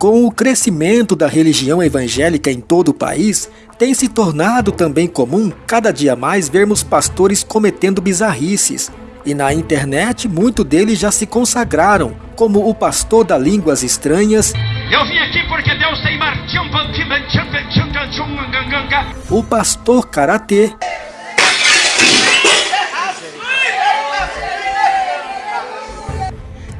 Com o crescimento da religião evangélica em todo o país, tem se tornado também comum cada dia mais vermos pastores cometendo bizarrices. E na internet, muitos deles já se consagraram, como o pastor da Línguas Estranhas. Eu vim aqui porque Deus tem O pastor Karatê.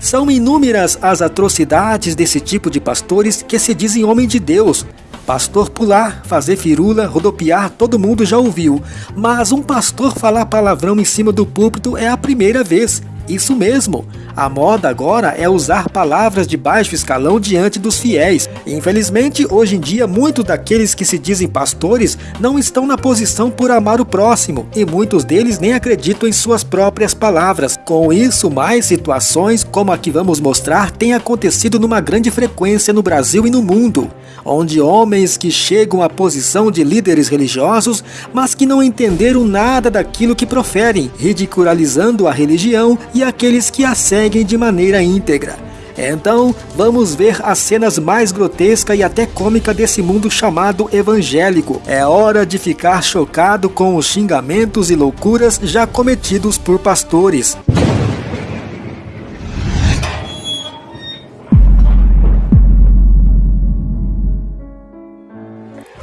São inúmeras as atrocidades desse tipo de pastores que se dizem homem de Deus. Pastor pular, fazer firula, rodopiar, todo mundo já ouviu. Mas um pastor falar palavrão em cima do púlpito é a primeira vez. Isso mesmo. A moda agora é usar palavras de baixo escalão diante dos fiéis. Infelizmente, hoje em dia, muitos daqueles que se dizem pastores não estão na posição por amar o próximo e muitos deles nem acreditam em suas próprias palavras. Com isso, mais situações como a que vamos mostrar têm acontecido numa grande frequência no Brasil e no mundo, onde homens que chegam à posição de líderes religiosos, mas que não entenderam nada daquilo que proferem, ridicularizando a religião e aqueles que a seguem de maneira íntegra. Então, vamos ver as cenas mais grotescas e até cômica desse mundo chamado evangélico. É hora de ficar chocado com os xingamentos e loucuras já cometidos por pastores.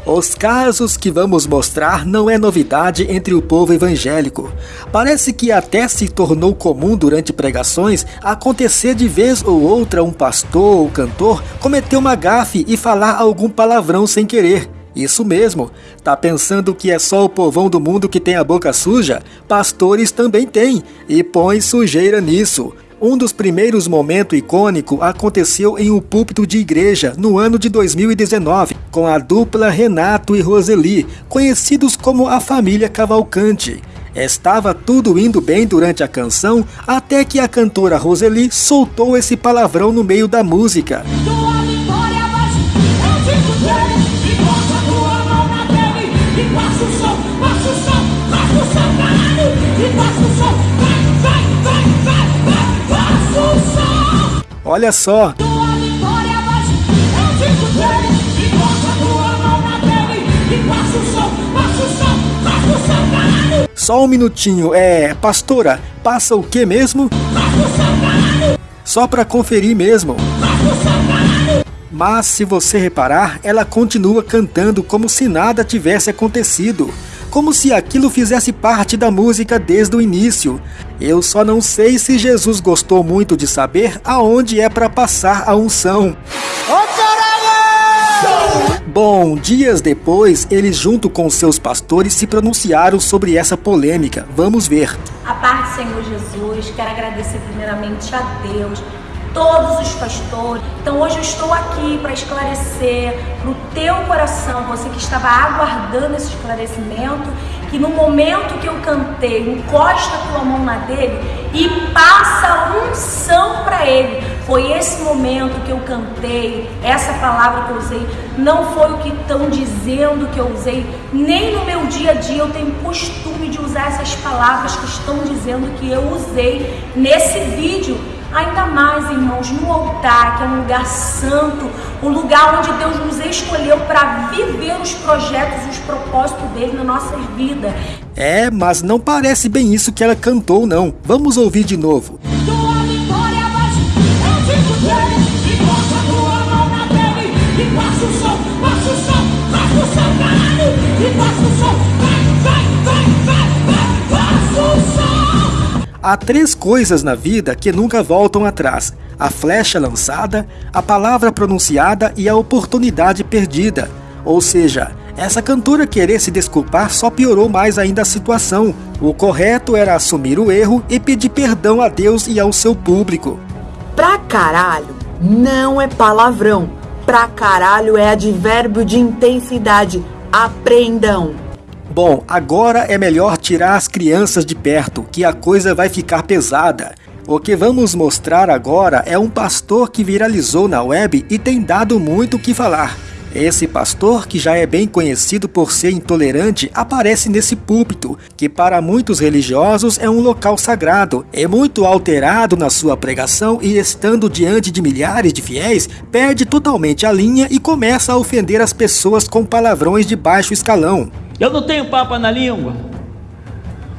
Os casos que vamos mostrar não é novidade entre o povo evangélico. Parece que até se tornou comum durante pregações acontecer de vez ou outra um pastor ou cantor cometer uma gafe e falar algum palavrão sem querer. Isso mesmo. Tá pensando que é só o povão do mundo que tem a boca suja? Pastores também têm e põe sujeira nisso. Um dos primeiros momentos icônicos aconteceu em um púlpito de igreja no ano de 2019, com a dupla Renato e Roseli, conhecidos como a família Cavalcante. Estava tudo indo bem durante a canção, até que a cantora Roseli soltou esse palavrão no meio da música. Olha só. Só um minutinho, é. Pastora, passa o que mesmo? Só pra conferir mesmo. Mas se você reparar, ela continua cantando como se nada tivesse acontecido como se aquilo fizesse parte da música desde o início. Eu só não sei se Jesus gostou muito de saber aonde é para passar a unção. Bom, dias depois, eles junto com seus pastores se pronunciaram sobre essa polêmica. Vamos ver. A parte do Senhor Jesus, quero agradecer primeiramente a Deus todos os pastores. Então hoje eu estou aqui para esclarecer para o teu coração, você que estava aguardando esse esclarecimento, que no momento que eu cantei, encosta a tua mão na dele e passa unção para ele. Foi esse momento que eu cantei, essa palavra que eu usei, não foi o que estão dizendo que eu usei, nem no meu dia a dia eu tenho costume de usar essas palavras que estão dizendo que eu usei nesse vídeo Ainda mais, irmãos, no altar, que é um lugar santo, o lugar onde Deus nos escolheu para viver os projetos e os propósitos dele na nossa vida. É, mas não parece bem isso que ela cantou, não. Vamos ouvir de novo. Tua vitória, mas eu digo dele, e a tua mão na dele, e passa o som, passa o som, passa o som, caralho, e passa o som, Há três coisas na vida que nunca voltam atrás: a flecha lançada, a palavra pronunciada e a oportunidade perdida. Ou seja, essa cantora querer se desculpar só piorou mais ainda a situação. O correto era assumir o erro e pedir perdão a Deus e ao seu público. Pra caralho não é palavrão. Pra caralho é advérbio de intensidade. Aprendam! Bom, agora é melhor tirar as crianças de perto, que a coisa vai ficar pesada. O que vamos mostrar agora é um pastor que viralizou na web e tem dado muito o que falar. Esse pastor, que já é bem conhecido por ser intolerante, aparece nesse púlpito, que para muitos religiosos é um local sagrado. É muito alterado na sua pregação e, estando diante de milhares de fiéis, perde totalmente a linha e começa a ofender as pessoas com palavrões de baixo escalão. Eu não tenho papa na língua.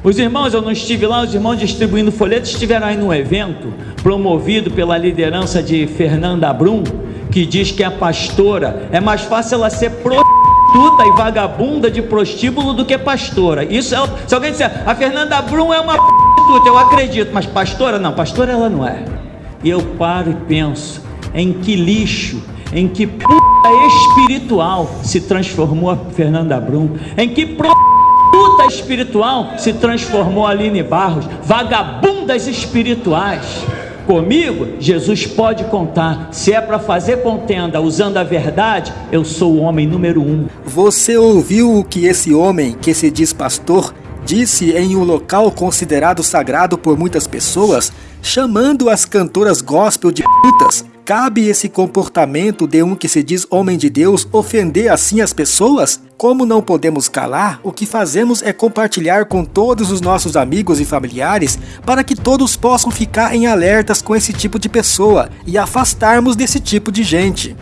Os irmãos, eu não estive lá, os irmãos distribuindo folhetos estiveram aí num evento promovido pela liderança de Fernanda Brum que diz que é pastora, é mais fácil ela ser prostituta e vagabunda de prostíbulo do que pastora. Isso é, se alguém disser, a Fernanda Brum é uma prostituta, eu acredito, mas pastora não, pastora ela não é. E eu paro e penso, em que lixo, em que puta espiritual se transformou a Fernanda Brum, em que prostituta espiritual se transformou a Aline Barros, vagabundas espirituais comigo, Jesus pode contar. Se é para fazer contenda usando a verdade, eu sou o homem número um. Você ouviu o que esse homem, que se diz pastor, disse em um local considerado sagrado por muitas pessoas, chamando as cantoras gospel de putas? Cabe esse comportamento de um que se diz homem de Deus ofender assim as pessoas? Como não podemos calar, o que fazemos é compartilhar com todos os nossos amigos e familiares para que todos possam ficar em alertas com esse tipo de pessoa e afastarmos desse tipo de gente.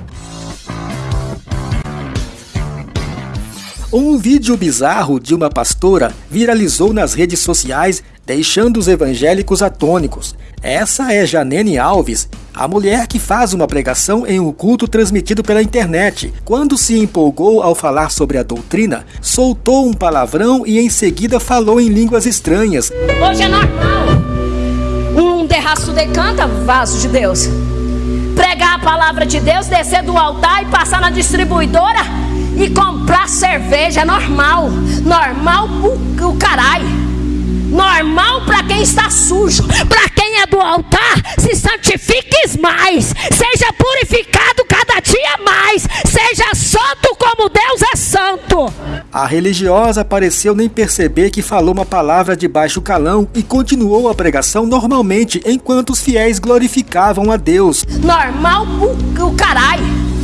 Um vídeo bizarro de uma pastora viralizou nas redes sociais, deixando os evangélicos atônicos. Essa é Janene Alves, a mulher que faz uma pregação em um culto transmitido pela internet. Quando se empolgou ao falar sobre a doutrina, soltou um palavrão e em seguida falou em línguas estranhas. Hoje é normal. Um derraço decanta, vaso de Deus. Pregar a palavra de Deus, descer do altar e passar na distribuidora e comprar cerveja é normal. Normal o, o caralho. Normal para quem está sujo, para quem é do altar, se santifiques mais, seja purificado cada dia mais, seja santo como Deus é santo. A religiosa pareceu nem perceber que falou uma palavra de baixo calão e continuou a pregação normalmente enquanto os fiéis glorificavam a Deus. Normal o, o caralho.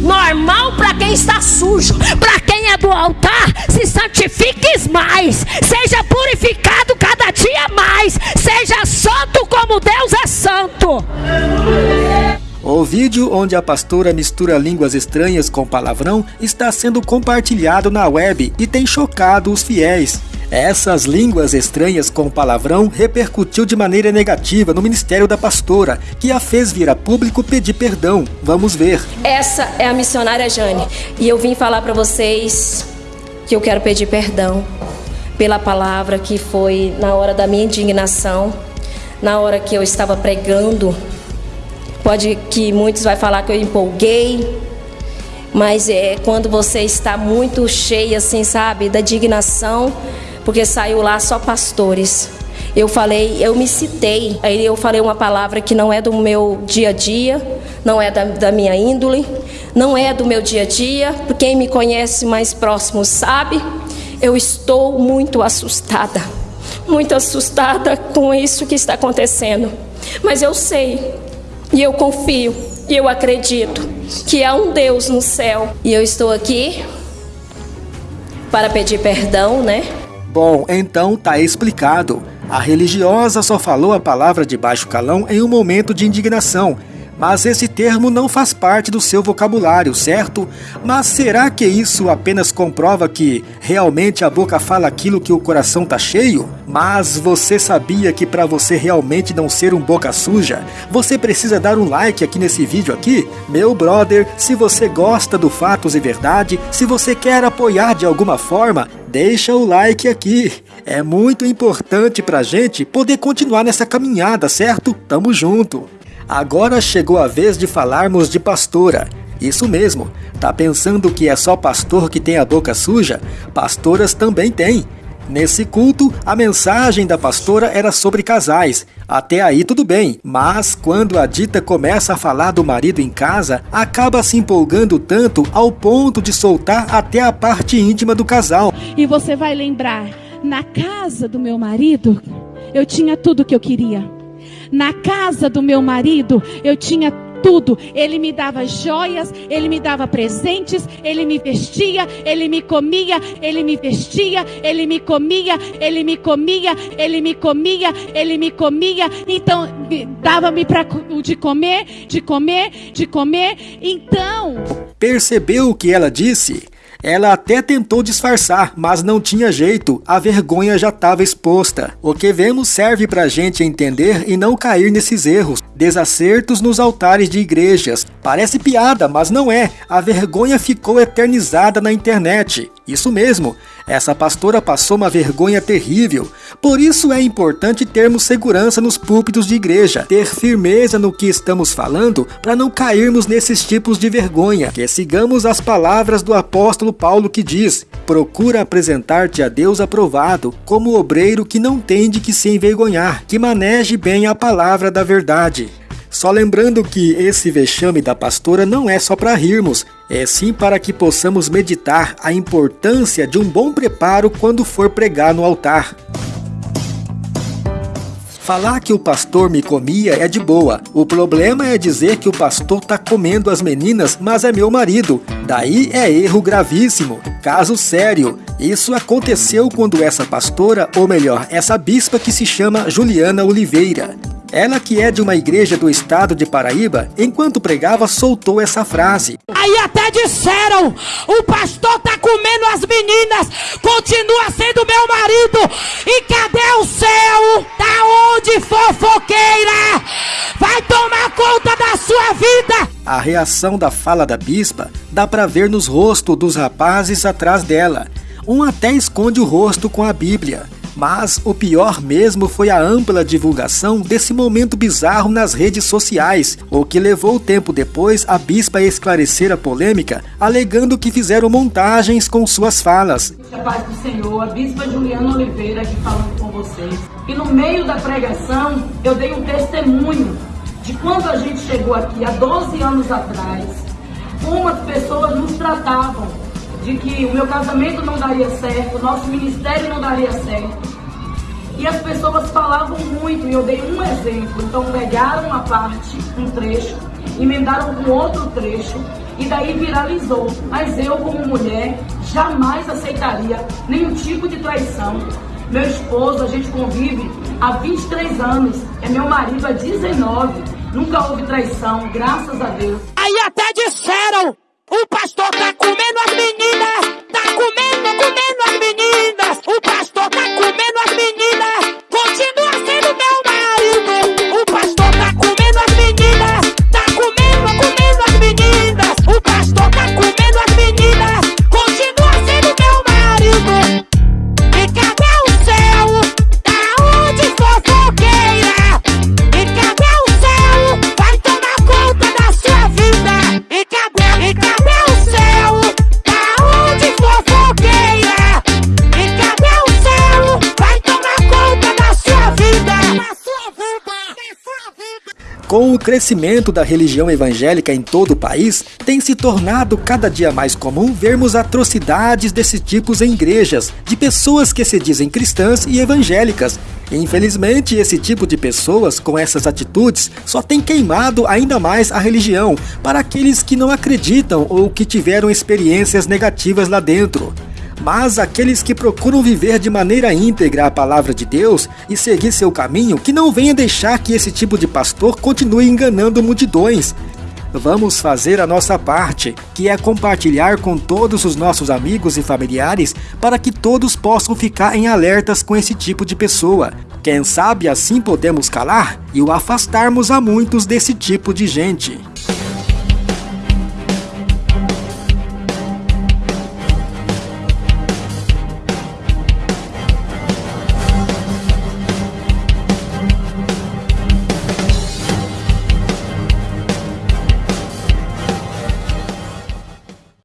Normal para quem está sujo, para quem é do altar, se santifiques mais, seja purificado cada dia mais, seja santo como Deus é santo. O vídeo onde a pastora mistura línguas estranhas com palavrão está sendo compartilhado na web e tem chocado os fiéis. Essas línguas estranhas com palavrão repercutiu de maneira negativa no ministério da pastora, que a fez vir a público pedir perdão. Vamos ver. Essa é a missionária Jane, e eu vim falar para vocês que eu quero pedir perdão pela palavra que foi na hora da minha indignação, na hora que eu estava pregando. Pode que muitos vai falar que eu empolguei, mas é quando você está muito cheia assim, sabe, da indignação, porque saiu lá só pastores. Eu falei, eu me citei, aí eu falei uma palavra que não é do meu dia a dia, não é da, da minha índole, não é do meu dia a dia, quem me conhece mais próximo sabe, eu estou muito assustada, muito assustada com isso que está acontecendo. Mas eu sei, e eu confio, e eu acredito que há um Deus no céu, e eu estou aqui para pedir perdão, né? Bom, então tá explicado. A religiosa só falou a palavra de baixo calão em um momento de indignação, mas esse termo não faz parte do seu vocabulário, certo? Mas será que isso apenas comprova que realmente a boca fala aquilo que o coração tá cheio? Mas você sabia que para você realmente não ser um boca suja, você precisa dar um like aqui nesse vídeo aqui? Meu brother, se você gosta do Fatos e Verdade, se você quer apoiar de alguma forma, deixa o like aqui. É muito importante pra gente poder continuar nessa caminhada, certo? Tamo junto. Agora chegou a vez de falarmos de pastora. Isso mesmo, tá pensando que é só pastor que tem a boca suja? Pastoras também têm. Nesse culto, a mensagem da pastora era sobre casais. Até aí tudo bem, mas quando a dita começa a falar do marido em casa, acaba se empolgando tanto ao ponto de soltar até a parte íntima do casal. E você vai lembrar, na casa do meu marido, eu tinha tudo que eu queria. Na casa do meu marido, eu tinha tudo. Ele me dava joias, ele me dava presentes, ele me vestia, ele me comia, ele me vestia, ele me comia, ele me comia, ele me comia, ele me comia. Então, dava-me para de comer, de comer, de comer. Então, percebeu o que ela disse? Ela até tentou disfarçar, mas não tinha jeito, a vergonha já estava exposta. O que vemos serve para a gente entender e não cair nesses erros, desacertos nos altares de igrejas. Parece piada, mas não é. A vergonha ficou eternizada na internet. Isso mesmo, essa pastora passou uma vergonha terrível. Por isso é importante termos segurança nos púlpitos de igreja, ter firmeza no que estamos falando para não cairmos nesses tipos de vergonha. Que sigamos as palavras do apóstolo Paulo que diz: Procura apresentar-te a Deus aprovado, como obreiro que não tem de que se envergonhar, que maneje bem a palavra da verdade. Só lembrando que esse vexame da pastora não é só para rirmos, é sim para que possamos meditar a importância de um bom preparo quando for pregar no altar. Falar que o pastor me comia é de boa. O problema é dizer que o pastor tá comendo as meninas, mas é meu marido. Daí é erro gravíssimo. Caso sério. Isso aconteceu quando essa pastora, ou melhor, essa bispa que se chama Juliana Oliveira, ela que é de uma igreja do estado de Paraíba, enquanto pregava, soltou essa frase. Aí até disseram: o pastor tá comendo as meninas, continua sendo meu marido. E cadê o céu? Tá onde fofoqueira? Vai tomar conta da sua vida. A reação da fala da bispa dá para ver nos rostos dos rapazes atrás dela. Um até esconde o rosto com a Bíblia. Mas o pior mesmo foi a ampla divulgação desse momento bizarro nas redes sociais, o que levou tempo depois a bispa a esclarecer a polêmica, alegando que fizeram montagens com suas falas. A paz do Senhor, a bispa Juliana Oliveira aqui falando com vocês. E no meio da pregação, eu dei um testemunho de quando a gente chegou aqui há 12 anos atrás, como as pessoas nos tratavam de que o meu casamento não daria certo, o nosso ministério não daria certo. E as pessoas falavam muito, e eu dei um exemplo. Então pegaram uma parte, um trecho, emendaram com outro trecho, e daí viralizou. Mas eu, como mulher, jamais aceitaria nenhum tipo de traição. Meu esposo, a gente convive há 23 anos, é meu marido há 19. Nunca houve traição, graças a Deus. Aí até disseram o pastor tá comendo as meninas! Crescimento da religião evangélica em todo o país, tem se tornado cada dia mais comum vermos atrocidades desse tipo em igrejas, de pessoas que se dizem cristãs e evangélicas. Infelizmente, esse tipo de pessoas com essas atitudes só tem queimado ainda mais a religião para aqueles que não acreditam ou que tiveram experiências negativas lá dentro. Mas aqueles que procuram viver de maneira íntegra a palavra de Deus e seguir seu caminho, que não venha deixar que esse tipo de pastor continue enganando multidões. Vamos fazer a nossa parte, que é compartilhar com todos os nossos amigos e familiares para que todos possam ficar em alertas com esse tipo de pessoa. Quem sabe assim podemos calar e o afastarmos a muitos desse tipo de gente.